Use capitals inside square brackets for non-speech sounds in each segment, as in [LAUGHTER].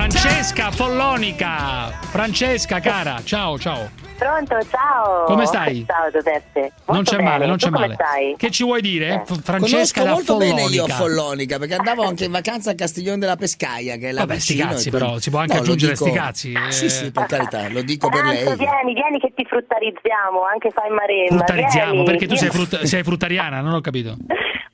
Francesca Follonica. Francesca, cara, ciao, ciao. Pronto, ciao. Come stai? Ciao Giuseppe. Molto non c'è bene. male, non c'è Tu come male. stai? Che ci vuoi dire? Eh. F- Francesca Conosco da molto bene io Follonica. Follonica perché andavo anche in vacanza a Castiglione della Pescaia che è là Vabbè, sti cazzi quindi- però, si può anche No, aggiungere dico- sti cazzi, eh. Sì, sì, per carità, lo dico per Tanto lei. vieni, vieni che ti fruttarizziamo, anche fai maremma. Fruttarizziamo, vieni. perché tu sei, frutta- [LAUGHS] sei fruttariana, non ho capito.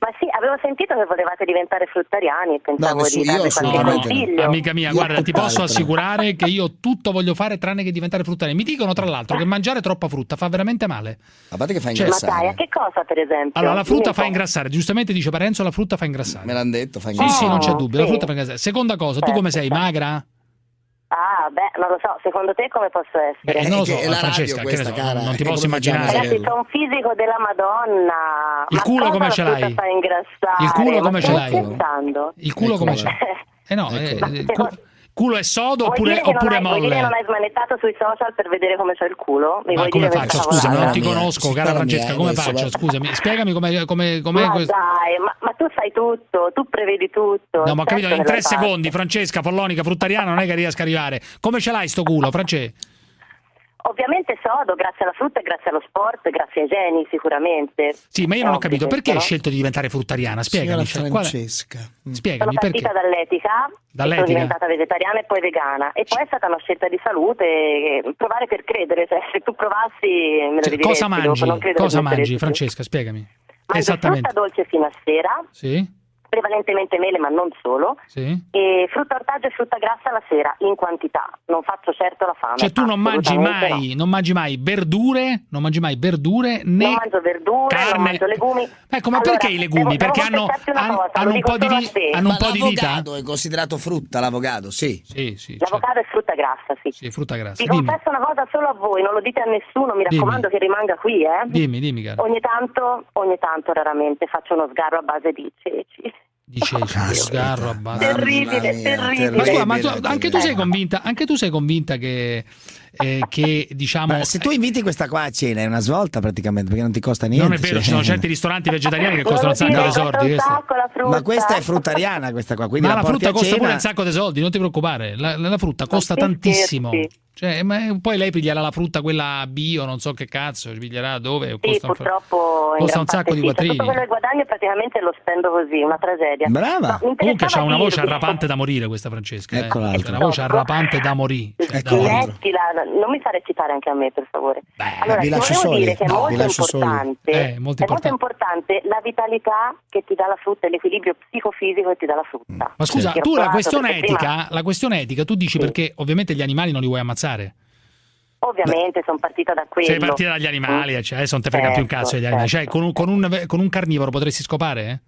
Ma sì, avevo sentito che volevate diventare fruttariani e pensavo nessuno- di darvi qualche assolutamente no. consiglio. Amica mia, Io guarda, ti posso assicurare che io tutto voglio fare tranne che diventare fruttariana. Mi dicono tra l'altro che mangiare troppa frutta fa veramente male. A parte che fa Cioè- Ma dai, a ingrassare. che cosa per esempio? Allora, la frutta fa ingrassare, giustamente dice Parenzo, la frutta fa ingrassare. Me l'hanno detto, fa Sì, ingrassare. sì, non c'è Oh, dubbio, la sì. frutta fa ingrassare. Seconda cosa, tu Certo, come sei? certo. Magra? Ah, beh, non lo so, secondo te come posso essere? Eh, non lo so, che è la Francesca, radio che ne questa, so, cara, non ti posso immaginare. Ragazzi, c'è un fisico della Madonna. Il Ma culo come ce l'hai? Il culo Ma come ce stai l'hai? Il culo come Ecco. c'è? Eh no, eh, Ecco. Culo è sodo Vuoi oppure, oppure hai- vuoi dire che non molle? hai smanettato sui social per vedere come c'è il culo? Mi Ma come faccio? Scusa, non ti conosco, cara Francesca, come adesso faccio? Scusami, spiegami come, come, com'è Ma questo. dai, ma, ma tu sai tutto, tu prevedi tutto. No, ma ho capito, certo in tre secondi, Francesca, Follonica, fruttariana, non è che riesca a arrivare. Come ce l'hai sto culo, Francesca? Ovviamente sodo, grazie alla frutta e grazie allo sport, grazie ai geni sicuramente. Sì, ma io non ho capito, perché hai scelto di diventare fruttariana? Signora Spiegami. cioè, qual è- Francesca. Mm. Sono Spiegami perché. partita dall'etica, e Dall'etica? sono diventata vegetariana e poi vegana. E poi è stata una scelta di salute, eh, provare per credere, cioè, se tu provassi me lo Cioè, cosa mangi? dopo, Cosa mangi. Francesca? Spiegami. Mangio Esattamente. frutta dolce fino a sera, Sì? Prevalentemente mele ma non solo, Sì? e frutta ortaggio e frutta grassa la sera in quantità, non faccio certo la fame. Cioè tu non mangi mai, no. non mangi mai verdure, non mangi mai verdure né Non mangio verdure, carne. non mangio legumi. Ecco, ma Allora, perché i legumi? devo- perché devo hanno, cosa, hanno un po' di, hanno un Ma po' di vita? l'avocado è considerato frutta, l'avocado, sì. Sì, sì, L'avocado è frutta grassa, sì. Sì, frutta grassa. Vi Dimmi, confesso una cosa solo a voi, non lo dite a nessuno, mi Dimmi. raccomando che rimanga qui, eh. dimmi, dimmi, cara. Ogni tanto, ogni tanto, raramente faccio uno sgarro a base di ceci. Di ceci, lo Caspita. sgarro a base. Terribile, terribile. Ma scusa, ma tu- anche tu sei convinta, anche tu sei convinta che, eh, che diciamo... Ma se tu inviti questa qua a cena è una svolta praticamente perché non ti costa niente. non è vero, cioè. ci sono certi ristoranti vegetariani che costano un sacco di soldi. frutta. Ma questa è fruttariana questa qua, quindi Ma la, la frutta costa cena- pure un sacco di soldi, non ti preoccupare. La, la- frutta costa tantissimo. scherzi. Cioè, ma poi lei piglierà la frutta quella bio, non so che cazzo, piglierà dove. Sì, costa un, purtroppo in costa un sacco di sì. Cioè, quattrini. Tutto quello che guadagno praticamente lo spendo così, una tragedia. Brava. No, Comunque c'ha una voce arrapante da morire questa Francesca. Ecco eh. C'ha una voce arrapante da morire. Cioè, Ecco da non mi fare citare anche a me per favore. Beh, allora, vi lascio soli. dire che è No, vi molto importante, Eh, molto è molto importante. la vitalità che ti dà la frutta l'equilibrio psicofisico che ti dà la frutta. Ma scusa, ho tu la questione perché prima- etica, la questione etica, tu dici Sì. perché ovviamente gli animali non li vuoi ammazzare. Ovviamente sono partita da quello. Sei partita dagli animali, Mm. cioè adesso non te frega più un Certo, cazzo degli animali. Cioè, certo. con un, con un- con un carnivoro potresti scopare? eh?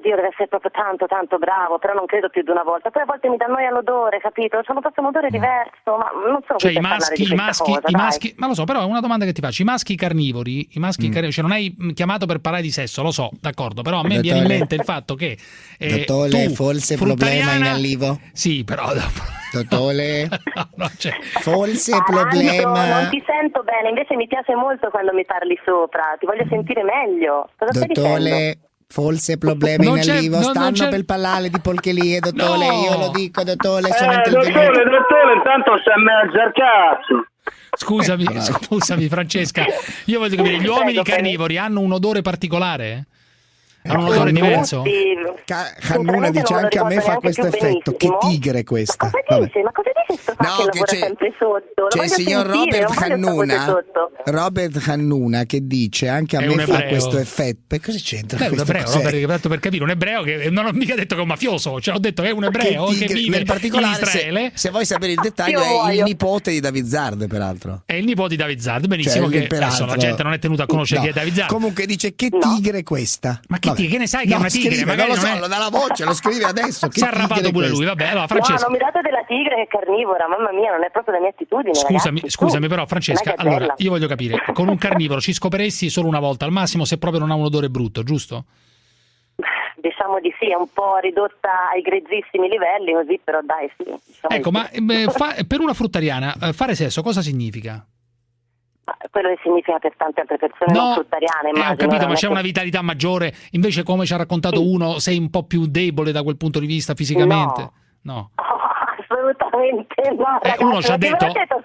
Oddio, deve essere proprio tanto, tanto bravo, però non credo più di una volta. Poi a volte mi dà noia l'odore, capito? C'hanno proprio un odore diverso, ma non sono Cioè, i maschi, i maschi, cosa, i maschi, ma lo so, però è una domanda che ti faccio. I maschi carnivori, i maschi Mm. carnivori, cioè non hai mm, chiamato per parlare di sesso, lo so, d'accordo, però a me viene in Dottore. mente il fatto che eh, Dottore, tu, forse problema in arrivo? Sì, però [LAUGHS] dopo- Dottore, [LAUGHS] no, no, cioè, forse Taranto, problema. Non ti sento bene, invece mi piace molto quando mi parli sopra, ti voglio sentire meglio. Cosa? Dottore, forse problema Non in arrivo. non Stanno per parlare di polcherie, [LAUGHS] dottore. No. Io lo dico, dottore, sono Eh, intervenuto. dottore, dottore, intanto sta in mezzo al cazzo. scusami, scusami Francesca, io voglio capire, gli uomini carnivori hanno un odore particolare? Hanno un odore diverso? Ca- Cannuna dice anche a me fa questo effetto. Che tigre questa. Ma cosa dice? Ma cosa dice sto No, che che c'è- sempre sotto? C'è il signor sentire, Robert sotto. Robert Cannuna che dice anche a È me fa ebreo. questo effetto. Beh, cosa c'entra? Beh, un questo? ebreo, perché tanto per capire, un ebreo che non ho mica detto che è un mafioso, cioè ho detto che è un ebreo che, tigre- vive nel particolare, in Israele. se, se vuoi sapere il dettaglio, Io è il nipote di David Zard, peraltro. È il nipote di David Zard, benissimo Cioè, che peraltro- adesso la gente non è tenuta a conoscere No. chi è David Zard. Comunque dice che No. tigre questa. Ma che. Tigre? Che ne sai che è No, una tigre? scrive, Magari non lo so, è- lo dà la voce, lo scrive adesso. [LAUGHS] Si è arrabbato tigre pure lui, vabbè. Allora, No, Francesca, non mi date della tigre che è carnivora, mamma mia, non è proprio la mia attitudine. scusami, ragazzi, scusami, però, Francesca, allora io voglio capire, con un carnivoro ci scoperesti solo una volta, al massimo se proprio non ha un odore brutto, giusto? [LAUGHS] Diciamo di sì, è un po' ridotta ai grezzissimi livelli, così, però dai, sì. diciamo Ecco, di ma sì. eh, fa- [LAUGHS] per una fruttariana eh, fare sesso cosa significa? Ma quello che significa per tante altre persone non fruttariane, eh, ho capito, ma c'è una vitalità maggiore, invece come ci ha raccontato uno, sei un po' più debole da quel punto di vista fisicamente. No. No. Oh, [LAUGHS] assolutamente no, Eh, ragazzi, uno ci ha ma detto, detto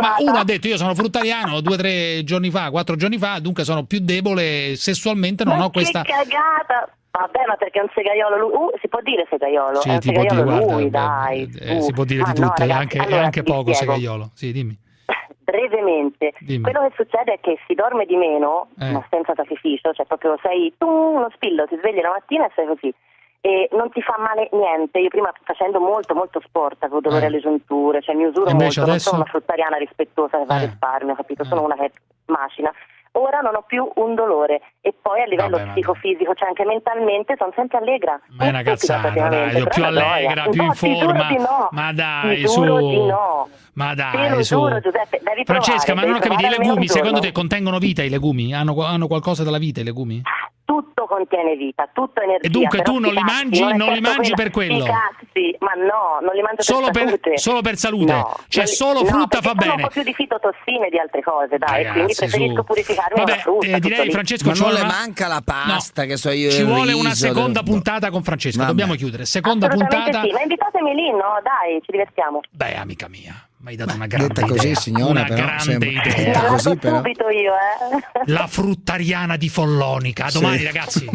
ma uno ha detto io sono fruttariano due o tre giorni fa, quattro giorni fa, dunque sono più debole sessualmente, non Ma ho questa... che cagata! Vabbè, ma perché è un segaiolo lui? Uh, si può dire segaiolo? Sì, è un dire, segaiolo guarda, lui, eh, dai. eh, si può dire Ma di no, tutto, ragazzi, anche, allora anche poco spiego. segaiolo. Sì, dimmi. Brevemente, Dimmi. quello che succede è che si dorme di meno, Eh. ma senza sacrificio, cioè proprio sei tu uno spillo, ti svegli la mattina e sei così. E non ti fa male niente. Io prima facendo molto molto sport avevo dolore Eh. alle giunture, cioè mi usuro molto, adesso? non sono una fruttariana rispettosa che va a Eh. risparmio, capito? Eh. Sono una che macina. Ora non ho più un dolore poi a livello Vabbè, psicofisico, cioè anche mentalmente, sono sempre allegra. Ma è una cazzata, dai, più allegra, più in No, forma. no. Ma dai, Ti su. no. Ma dai, su. giuro, Giuseppe, Francesca, provare, ma non ho capito, i legumi, secondo te contengono vita i legumi? Hanno, hanno qualcosa della vita i legumi? Tutto contiene vita, tutto energia. E dunque tu non li mangi- è non li mangi per quello? cazzi, ma no, non li mangio Solo per per- salute. solo per salute? No, Cioè, non solo no, frutta fa sono bene. un po' più di fitotossine di altre cose, dai, Ragazzi, quindi preferisco su. purificarmi Vabbè, una frutta. eh, tutto direi. Francesco Ma ci non vuole le manca la pasta, No. che so io, Ci vuole una seconda del- puntata con Francesco, Vabbè. dobbiamo chiudere. Seconda puntata. sì, ma invitatemi lì, no? Dai, ci divertiamo. Beh, amica mia, mi hai dato una grande Detta così, idea. signora, una però, grande sembra- idea. Detta La così, però. subito io, eh. La fruttariana di Follonica. A domani, Sì. ragazzi.